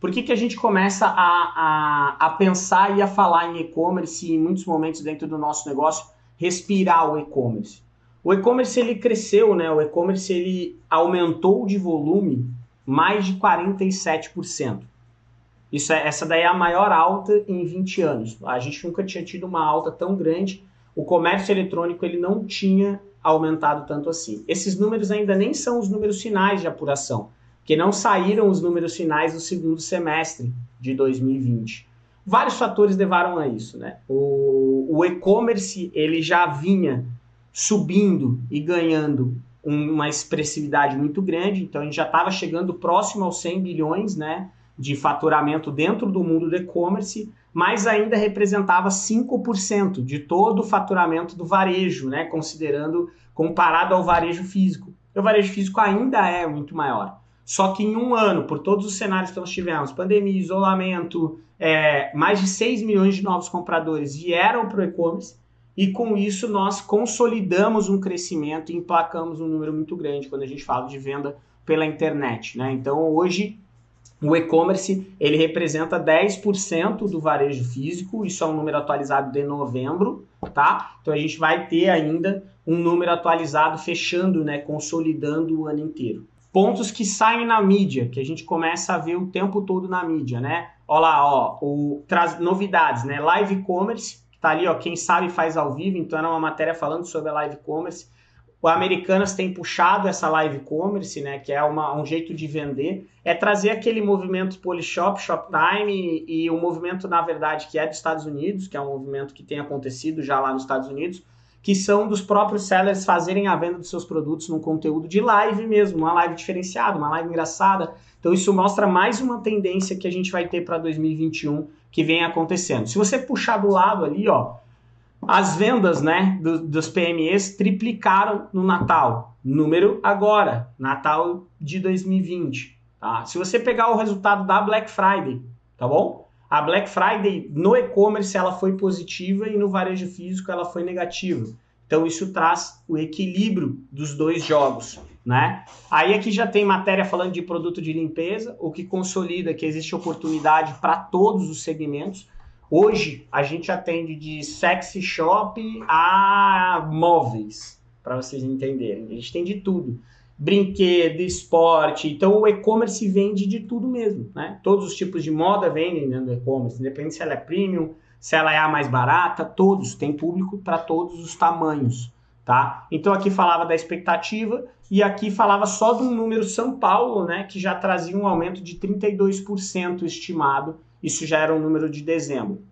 Por que, que a gente começa a, a, a pensar e a falar em e-commerce em muitos momentos dentro do nosso negócio respirar o e-commerce? O e-commerce ele cresceu, né? O e-commerce ele aumentou de volume mais de 47%. Isso é, essa daí é a maior alta em 20 anos. A gente nunca tinha tido uma alta tão grande. O comércio eletrônico ele não tinha aumentado tanto assim. Esses números ainda nem são os números finais de apuração que não saíram os números finais do segundo semestre de 2020. Vários fatores levaram a isso, né? O, o e-commerce ele já vinha subindo e ganhando uma expressividade muito grande, então a gente já estava chegando próximo aos 100 bilhões, né, de faturamento dentro do mundo do e-commerce, mas ainda representava 5% de todo o faturamento do varejo, né, considerando comparado ao varejo físico. O varejo físico ainda é muito maior. Só que em um ano, por todos os cenários que nós tivemos, pandemia, isolamento, é, mais de 6 milhões de novos compradores vieram para o e-commerce e com isso nós consolidamos um crescimento e emplacamos um número muito grande quando a gente fala de venda pela internet. Né? Então hoje o e-commerce ele representa 10% do varejo físico, isso é um número atualizado de novembro, tá? Então a gente vai ter ainda um número atualizado fechando, né, consolidando o ano inteiro pontos que saem na mídia, que a gente começa a ver o tempo todo na mídia, né? Olha lá, ó, o, traz novidades, né? Live commerce, que tá ali, ó, quem sabe faz ao vivo, então era uma matéria falando sobre a live commerce. O Americanas tem puxado essa live commerce, né, que é uma, um jeito de vender, é trazer aquele movimento Polishop, Shoptime e, e o movimento, na verdade, que é dos Estados Unidos, que é um movimento que tem acontecido já lá nos Estados Unidos, que são dos próprios sellers fazerem a venda dos seus produtos num conteúdo de live mesmo, uma live diferenciada, uma live engraçada. Então isso mostra mais uma tendência que a gente vai ter para 2021 que vem acontecendo. Se você puxar do lado ali, ó, as vendas, né, do, dos PMEs triplicaram no Natal. Número agora, Natal de 2020, tá? Se você pegar o resultado da Black Friday, tá bom? A Black Friday no e-commerce ela foi positiva e no varejo físico ela foi negativa. Então isso traz o equilíbrio dos dois jogos, né? Aí aqui já tem matéria falando de produto de limpeza, o que consolida que existe oportunidade para todos os segmentos. Hoje a gente atende de sexy shop a móveis, para vocês entenderem. A gente tem de tudo brinquedo, esporte. Então o e-commerce vende de tudo mesmo, né? Todos os tipos de moda vendem dentro do e-commerce, independente se ela é premium, se ela é a mais barata, todos, tem público para todos os tamanhos, tá? Então aqui falava da expectativa e aqui falava só do número São Paulo, né, que já trazia um aumento de 32% estimado. Isso já era um número de dezembro.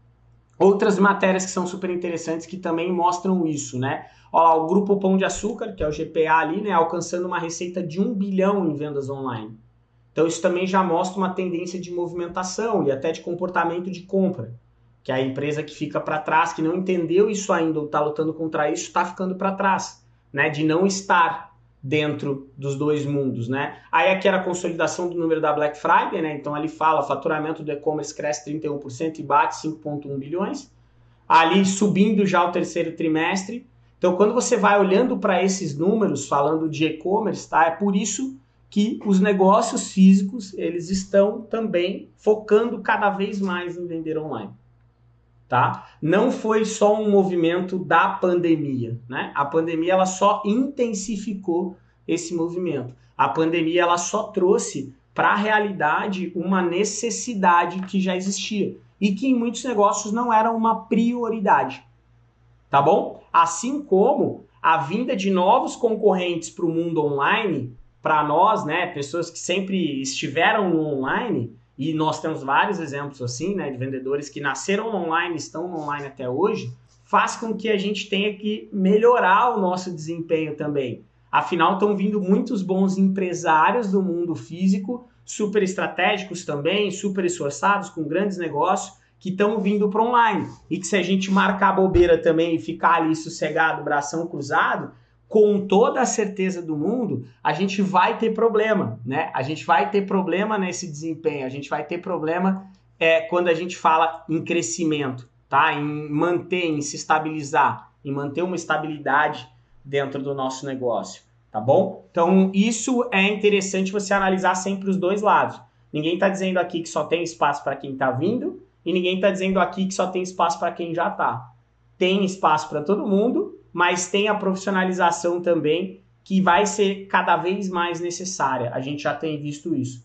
Outras matérias que são super interessantes que também mostram isso, né? Olha lá, o Grupo Pão de Açúcar, que é o GPA ali, né, alcançando uma receita de um bilhão em vendas online. Então isso também já mostra uma tendência de movimentação e até de comportamento de compra. Que a empresa que fica para trás, que não entendeu isso ainda ou está lutando contra isso, está ficando para trás, né? De não estar dentro dos dois mundos, né? Aí aqui era a consolidação do número da Black Friday, né? Então ali fala, faturamento do e-commerce cresce 31% e bate 5.1 bilhões. Ali subindo já o terceiro trimestre, então, quando você vai olhando para esses números, falando de e-commerce, tá? É por isso que os negócios físicos, eles estão também focando cada vez mais em vender online. Tá? Não foi só um movimento da pandemia, né? A pandemia ela só intensificou esse movimento. A pandemia ela só trouxe para a realidade uma necessidade que já existia e que em muitos negócios não era uma prioridade tá bom? Assim como a vinda de novos concorrentes para o mundo online, para nós, né, pessoas que sempre estiveram no online, e nós temos vários exemplos assim, né, de vendedores que nasceram online, estão online até hoje, faz com que a gente tenha que melhorar o nosso desempenho também. Afinal, estão vindo muitos bons empresários do mundo físico, super estratégicos também, super esforçados, com grandes negócios, que estão vindo para online. E que se a gente marcar bobeira também e ficar ali sossegado, bração cruzado, com toda a certeza do mundo, a gente vai ter problema, né? A gente vai ter problema nesse desempenho, a gente vai ter problema é, quando a gente fala em crescimento, tá? Em manter, em se estabilizar, em manter uma estabilidade dentro do nosso negócio, tá bom? Então, isso é interessante você analisar sempre os dois lados. Ninguém está dizendo aqui que só tem espaço para quem está vindo e ninguém está dizendo aqui que só tem espaço para quem já está. Tem espaço para todo mundo, mas tem a profissionalização também que vai ser cada vez mais necessária. A gente já tem visto isso.